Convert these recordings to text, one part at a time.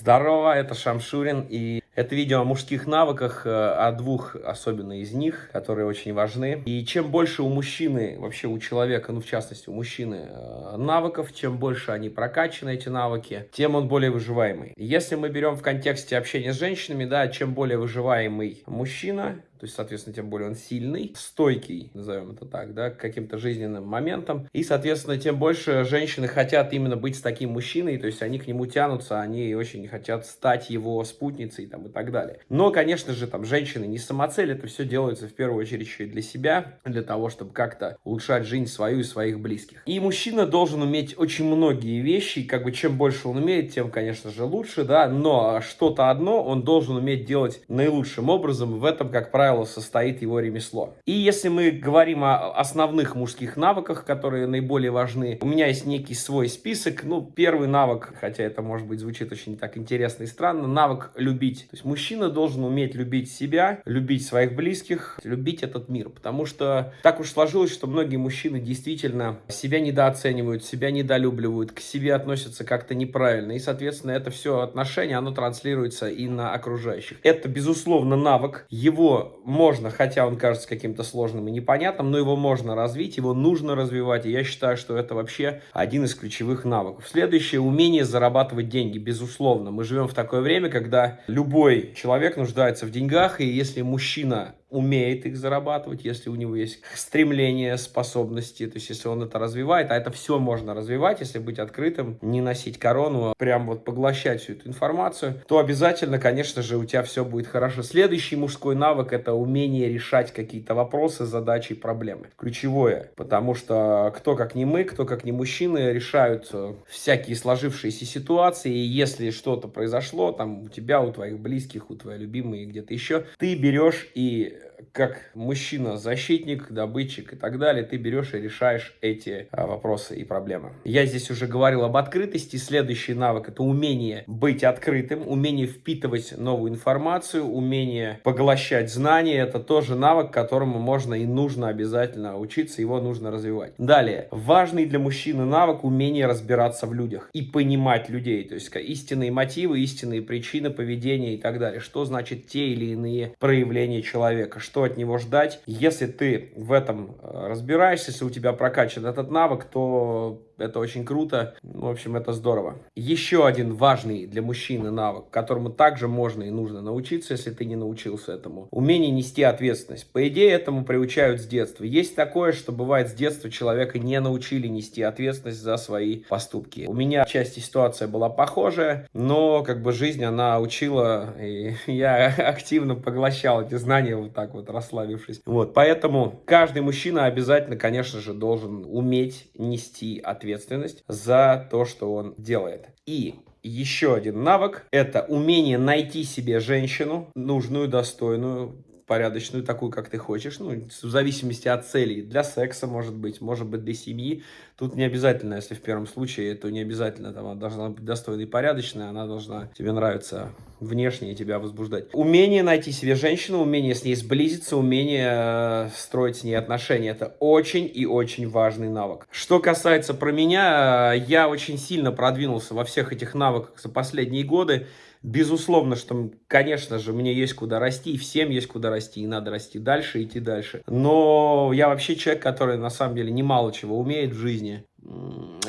Здорово, это Шамшурин, и это видео о мужских навыках, э, о двух особенно из них, которые очень важны. И чем больше у мужчины, вообще у человека, ну в частности у мужчины, э, навыков, чем больше они прокачаны, эти навыки, тем он более выживаемый. Если мы берем в контексте общения с женщинами, да, чем более выживаемый мужчина, то есть, соответственно, тем более он сильный, стойкий, назовем это так, да, к каким-то жизненным моментам. И, соответственно, тем больше женщины хотят именно быть с таким мужчиной, то есть они к нему тянутся, они очень хотят стать его спутницей там, и так далее. Но, конечно же, там женщины не самоцель, это все делается в первую очередь еще и для себя, для того, чтобы как-то улучшать жизнь свою и своих близких. И мужчина должен уметь очень многие вещи, как бы чем больше он умеет, тем, конечно же, лучше, да, но что-то одно он должен уметь делать наилучшим образом, в этом, как правило, состоит его ремесло. И если мы говорим о основных мужских навыках, которые наиболее важны, у меня есть некий свой список. Ну, первый навык, хотя это, может быть, звучит очень так интересно и странно, навык любить. Есть мужчина должен уметь любить себя, любить своих близких, любить этот мир. Потому что так уж сложилось, что многие мужчины действительно себя недооценивают, себя недолюбливают, к себе относятся как-то неправильно. И, соответственно, это все отношение, оно транслируется и на окружающих. Это, безусловно, навык. Его можно, хотя он кажется каким-то сложным и непонятным, но его можно развить, его нужно развивать, и я считаю, что это вообще один из ключевых навыков. Следующее – умение зарабатывать деньги, безусловно. Мы живем в такое время, когда любой человек нуждается в деньгах, и если мужчина умеет их зарабатывать, если у него есть стремление, способности, то есть если он это развивает, а это все можно развивать, если быть открытым, не носить корону, а прям вот поглощать всю эту информацию, то обязательно, конечно же, у тебя все будет хорошо. Следующий мужской навык – это умение решать какие-то вопросы, задачи, проблемы. Ключевое, потому что кто как не мы, кто как не мужчины решают э, всякие сложившиеся ситуации, и если что-то произошло, там у тебя, у твоих близких, у твоей любимой, где-то еще, ты берешь и Yeah. Как мужчина, защитник, добытчик и так далее, ты берешь и решаешь эти а, вопросы и проблемы. Я здесь уже говорил об открытости. Следующий навык – это умение быть открытым, умение впитывать новую информацию, умение поглощать знания. Это тоже навык, которому можно и нужно обязательно учиться, его нужно развивать. Далее, важный для мужчины навык – умение разбираться в людях и понимать людей, то есть истинные мотивы, истинные причины поведения и так далее. Что значит те или иные проявления человека, что от него ждать. Если ты в этом э, разбираешься, если у тебя прокачан этот навык, то это очень круто. В общем, это здорово. Еще один важный для мужчины навык, которому также можно и нужно научиться, если ты не научился этому. Умение нести ответственность. По идее, этому приучают с детства. Есть такое, что бывает с детства человека не научили нести ответственность за свои поступки. У меня части ситуация была похожая, но как бы жизнь она учила, и я активно поглощал эти знания вот так вот расслабившись. Вот, поэтому каждый мужчина обязательно, конечно же, должен уметь нести ответственность ответственность за то, что он делает. И еще один навык – это умение найти себе женщину, нужную, достойную, порядочную, такую, как ты хочешь, ну, в зависимости от целей, для секса, может быть, может быть, для семьи. Тут не обязательно, если в первом случае, то не обязательно, там, она должна быть достойной и порядочной, она должна тебе нравиться внешне тебя возбуждать. Умение найти себе женщину, умение с ней сблизиться, умение э, строить с ней отношения, это очень и очень важный навык. Что касается про меня, э, я очень сильно продвинулся во всех этих навыках за последние годы, Безусловно, что, конечно же, мне есть куда расти, и всем есть куда расти, и надо расти дальше, идти дальше. Но я вообще человек, который на самом деле немало чего умеет в жизни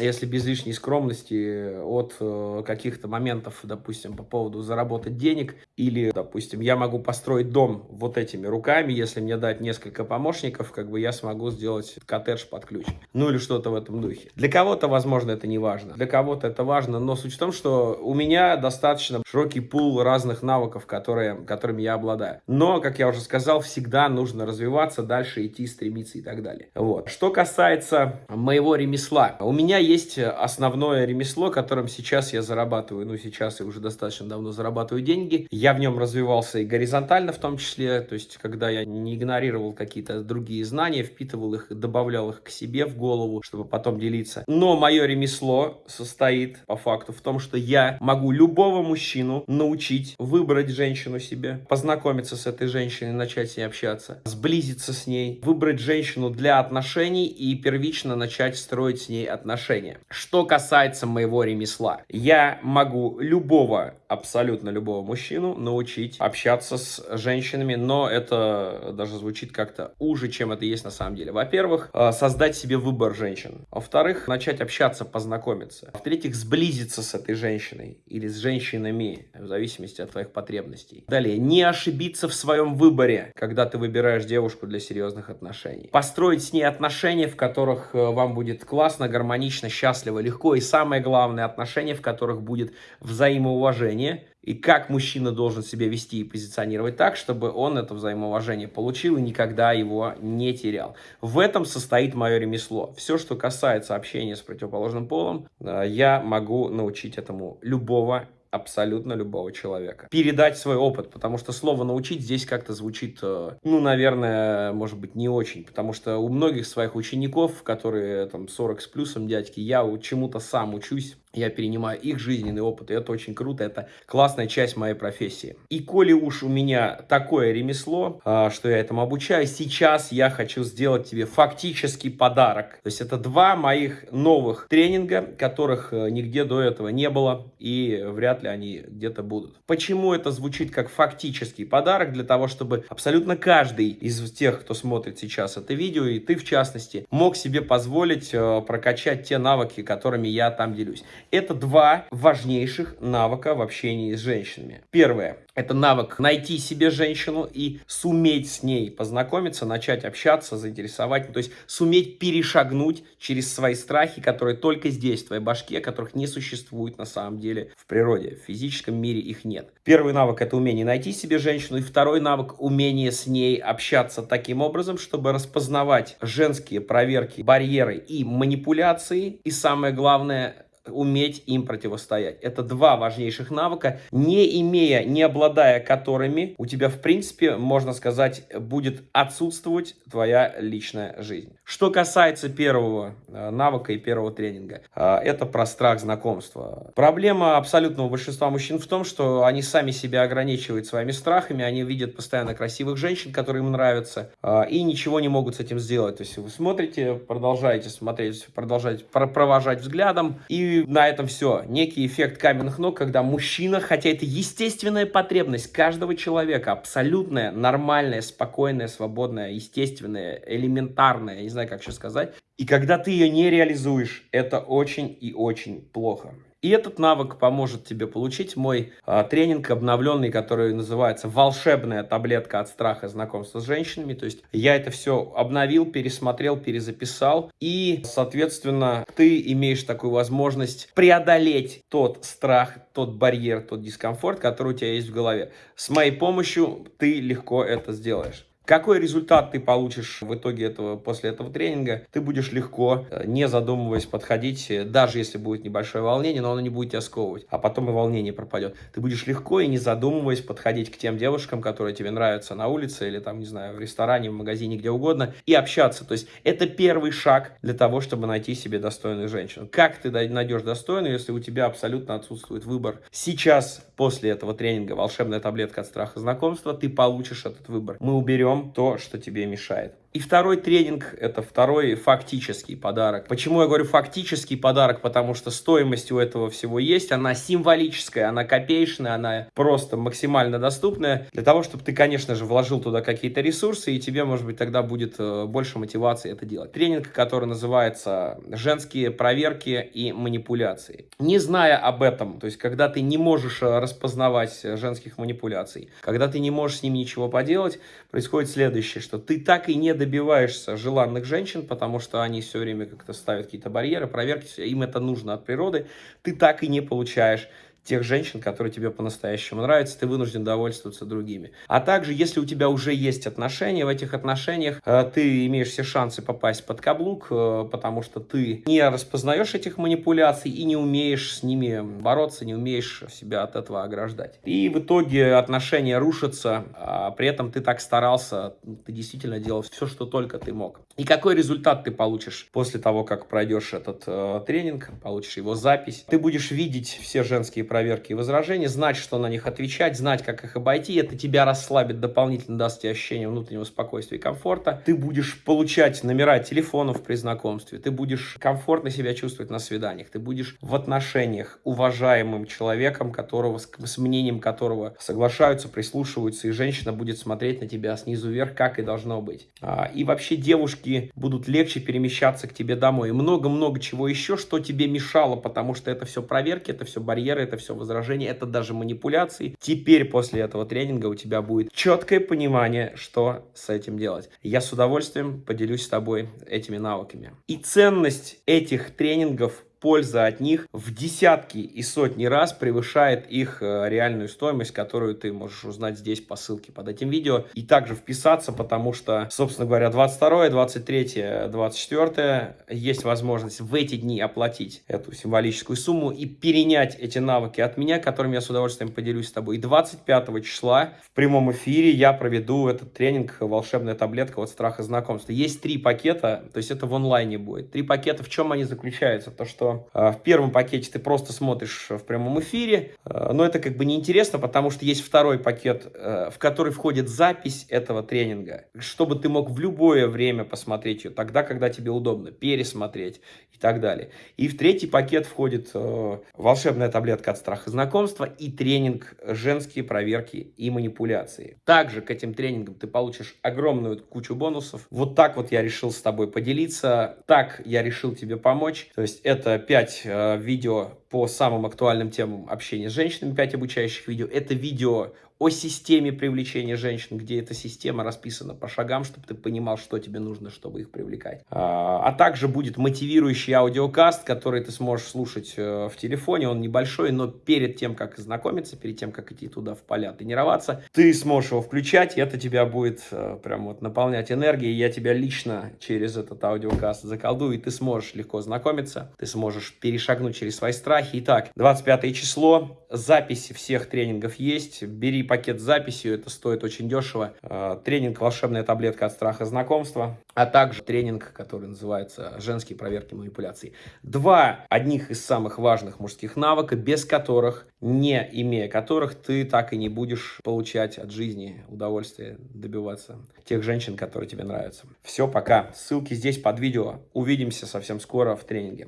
если без лишней скромности, от э, каких-то моментов, допустим, по поводу заработать денег, или, допустим, я могу построить дом вот этими руками, если мне дать несколько помощников, как бы я смогу сделать коттедж под ключ. Ну или что-то в этом духе. Для кого-то, возможно, это не важно, для кого-то это важно, но суть в том, что у меня достаточно широкий пул разных навыков, которые, которыми я обладаю. Но, как я уже сказал, всегда нужно развиваться, дальше идти, стремиться и так далее. Вот. Что касается моего ремесла. У меня основное ремесло, которым сейчас я зарабатываю, ну сейчас я уже достаточно давно зарабатываю деньги. Я в нем развивался и горизонтально в том числе, то есть когда я не игнорировал какие-то другие знания, впитывал их, добавлял их к себе в голову, чтобы потом делиться. Но мое ремесло состоит по факту в том, что я могу любого мужчину научить выбрать женщину себе, познакомиться с этой женщиной, начать с ней общаться, сблизиться с ней, выбрать женщину для отношений и первично начать строить с ней отношения. Что касается моего ремесла, я могу любого абсолютно любого мужчину научить общаться с женщинами, но это даже звучит как-то уже, чем это есть на самом деле. Во-первых, э, создать себе выбор женщин. Во-вторых, начать общаться, познакомиться. В-третьих, сблизиться с этой женщиной или с женщинами, в зависимости от твоих потребностей. Далее, не ошибиться в своем выборе, когда ты выбираешь девушку для серьезных отношений. Построить с ней отношения, в которых э, вам будет классно, гармонично, счастливо, легко. И самое главное, отношения, в которых будет взаимоуважение взаимоуважение и как мужчина должен себя вести и позиционировать так, чтобы он это взаимоуважение получил и никогда его не терял. В этом состоит мое ремесло. Все, что касается общения с противоположным полом, э, я могу научить этому любого абсолютно любого человека. Передать свой опыт, потому что слово «научить» здесь как-то звучит, э, ну, наверное, может быть, не очень, потому что у многих своих учеников, которые там 40 с плюсом дядьки, я чему-то сам учусь, я перенимаю их жизненный опыт, и это очень круто, это классная часть моей профессии. И коли уж у меня такое ремесло, а, что я этому обучаю, сейчас я хочу сделать тебе фактический подарок. То есть это два моих новых тренинга, которых э, нигде до этого не было, и вряд ли они где-то будут. Почему это звучит как фактический подарок? Для того, чтобы абсолютно каждый из тех, кто смотрит сейчас это видео, и ты в частности, мог себе позволить э, прокачать те навыки, которыми я там делюсь. Это два важнейших навыка в общении с женщинами. Первое. Это навык найти себе женщину и суметь с ней познакомиться, начать общаться, заинтересовать. То есть суметь перешагнуть через свои страхи, которые только здесь, в твоей башке, которых не существует на самом деле в природе. В физическом мире их нет. Первый навык – это умение найти себе женщину. И второй навык – умение с ней общаться таким образом, чтобы распознавать женские проверки, барьеры и манипуляции. И самое главное – уметь им противостоять. Это два важнейших навыка, не имея, не обладая которыми, у тебя, в принципе, можно сказать, будет отсутствовать твоя личная жизнь. Что касается первого э, навыка и первого тренинга, э, это про страх знакомства. Проблема абсолютного большинства мужчин в том, что они сами себя ограничивают своими страхами, они видят постоянно красивых женщин, которые им нравятся, э, и ничего не могут с этим сделать. То есть вы смотрите, продолжаете смотреть, продолжаете провожать взглядом, и на этом все. Некий эффект каменных ног, когда мужчина, хотя это естественная потребность каждого человека, абсолютная, нормальная, спокойная, свободная, естественная, элементарная, я не знаю, как еще сказать. И когда ты ее не реализуешь, это очень и очень плохо. И этот навык поможет тебе получить мой а, тренинг обновленный, который называется «Волшебная таблетка от страха знакомства с женщинами». То есть я это все обновил, пересмотрел, перезаписал. И, соответственно, ты имеешь такую возможность преодолеть тот страх, тот барьер, тот дискомфорт, который у тебя есть в голове. С моей помощью ты легко это сделаешь. Какой результат ты получишь в итоге этого, после этого тренинга? Ты будешь легко, э, не задумываясь, подходить, э, даже если будет небольшое волнение, но оно не будет тебя сковывать, а потом и волнение пропадет. Ты будешь легко и не задумываясь подходить к тем девушкам, которые тебе нравятся на улице или там, не знаю, в ресторане, в магазине, где угодно, и общаться. То есть это первый шаг для того, чтобы найти себе достойную женщину. Как ты найдешь достойную, если у тебя абсолютно отсутствует выбор? Сейчас, после этого тренинга «Волшебная таблетка от страха знакомства», ты получишь этот выбор. Мы уберем то, что тебе мешает. И второй тренинг – это второй фактический подарок. Почему я говорю фактический подарок? Потому что стоимость у этого всего есть, она символическая, она копеечная, она просто максимально доступная. Для того, чтобы ты, конечно же, вложил туда какие-то ресурсы, и тебе, может быть, тогда будет э, больше мотивации это делать. Тренинг, который называется «Женские проверки и манипуляции». Не зная об этом, то есть когда ты не можешь э, распознавать женских манипуляций, когда ты не можешь с ними ничего поделать, происходит следующее, что ты так и не добиваешься желанных женщин, потому что они все время как-то ставят какие-то барьеры, проверки, им это нужно от природы, ты так и не получаешь тех женщин, которые тебе по-настоящему нравятся, ты вынужден довольствоваться другими. А также, если у тебя уже есть отношения, в этих отношениях э, ты имеешь все шансы попасть под каблук, э, потому что ты не распознаешь этих манипуляций и не умеешь с ними бороться, не умеешь себя от этого ограждать. И в итоге отношения рушатся, а при этом ты так старался, ты действительно делал все, что только ты мог. И какой результат ты получишь после того, как пройдешь этот э, тренинг, получишь его запись? Ты будешь видеть все женские проверки и возражения, знать, что на них отвечать, знать, как их обойти. Это тебя расслабит, дополнительно даст тебе ощущение внутреннего спокойствия и комфорта. Ты будешь получать номера телефонов при знакомстве, ты будешь комфортно себя чувствовать на свиданиях, ты будешь в отношениях уважаемым человеком, которого, с мнением которого соглашаются, прислушиваются, и женщина будет смотреть на тебя снизу вверх, как и должно быть. А, и вообще девушки будут легче перемещаться к тебе домой. Много-много чего еще, что тебе мешало, потому что это все проверки, это все барьеры, это все возражения, это даже манипуляции. Теперь после этого тренинга у тебя будет четкое понимание, что с этим делать. Я с удовольствием поделюсь с тобой этими навыками. И ценность этих тренингов польза от них в десятки и сотни раз превышает их э, реальную стоимость, которую ты можешь узнать здесь по ссылке под этим видео. И также вписаться, потому что, собственно говоря, 22, 23, 24 есть возможность в эти дни оплатить эту символическую сумму и перенять эти навыки от меня, которыми я с удовольствием поделюсь с тобой. И 25 числа в прямом эфире я проведу этот тренинг «Волшебная таблетка от страха знакомства». Есть три пакета, то есть это в онлайне будет. Три пакета, в чем они заключаются? То, что а, в первом пакете ты просто смотришь в прямом эфире, а, но это как бы неинтересно, потому что есть второй пакет, э, в который входит запись этого тренинга, чтобы ты мог в любое время посмотреть ее, тогда, когда тебе удобно, пересмотреть и так далее. И в третий пакет входит волшебная таблетка от страха знакомства и тренинг «Женские проверки и манипуляции». Также к этим тренингам ты получишь огромную кучу бонусов. Вот так вот я решил с тобой поделиться, так я решил тебе помочь. То есть это 5 э, видео по самым актуальным темам общения с женщинами, 5 обучающих видео. Это видео о системе привлечения женщин, где эта система расписана по шагам, чтобы ты понимал, что тебе нужно, чтобы их привлекать. А, а также будет мотивирующий аудиокаст, который ты сможешь слушать э, в телефоне. Он небольшой, но перед тем, как знакомиться, перед тем, как идти туда в поля тренироваться, ты сможешь его включать, и это тебя будет э, прям вот наполнять энергией. Я тебя лично через этот аудиокаст заколдую, и ты сможешь легко знакомиться, ты сможешь перешагнуть через свои страхи. Итак, 25 число, записи всех тренингов есть, бери пакет с записью, это стоит очень дешево. Э, тренинг «Волшебная таблетка от страха знакомства», а также тренинг, который называется «Женские проверки манипуляций». Два одних из самых важных мужских навыка, без которых, не имея которых, ты так и не будешь получать от жизни удовольствие, добиваться тех женщин, которые тебе нравятся. Все, пока. Ссылки здесь под видео. Увидимся совсем скоро в тренинге.